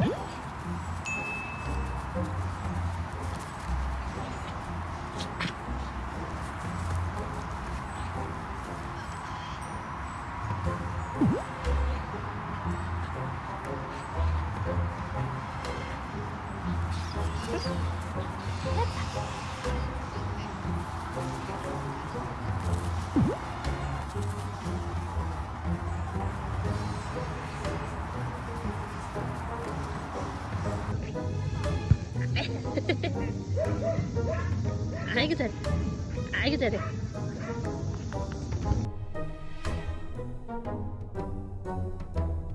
됐다 아이고 잘해 아이고 잘해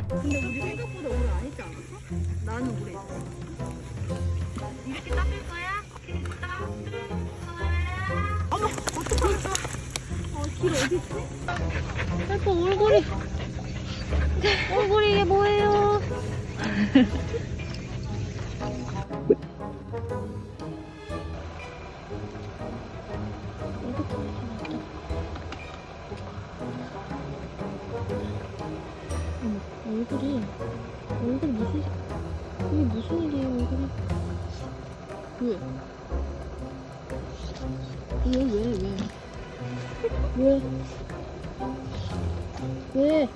근데 우리 생각보다 오래 안 있지 않았어? 나는 오래 있어. 이렇게 닦을 거야? 어머, 어떡하겠어. 어, 길 어디 있지? 아빠 얼굴이 얼굴이 이게 뭐예요 얼굴이 얼굴 무슨 이게 무슨 일이에요 얼굴이 왜? 왜 왜 왜? 왜? 왜?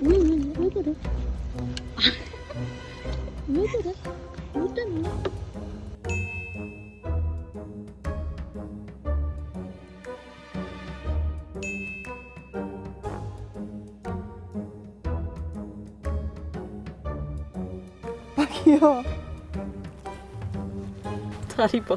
왜, 왜, 왜 그래? 왜 그래? 뭐 때문에? 귀여워. 다리 봐.